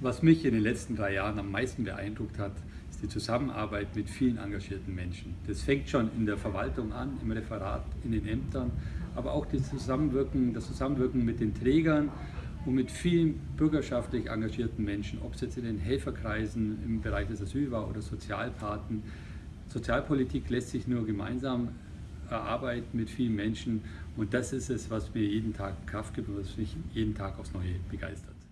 Was mich in den letzten drei Jahren am meisten beeindruckt hat, ist die Zusammenarbeit mit vielen engagierten Menschen. Das fängt schon in der Verwaltung an, im Referat, in den Ämtern, aber auch das Zusammenwirken, das Zusammenwirken mit den Trägern und mit vielen bürgerschaftlich engagierten Menschen, ob es jetzt in den Helferkreisen im Bereich des Asyl war oder Sozialpaten. Sozialpolitik lässt sich nur gemeinsam erarbeiten mit vielen Menschen und das ist es, was mir jeden Tag Kraft gibt und was mich jeden Tag aufs Neue begeistert.